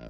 Yeah.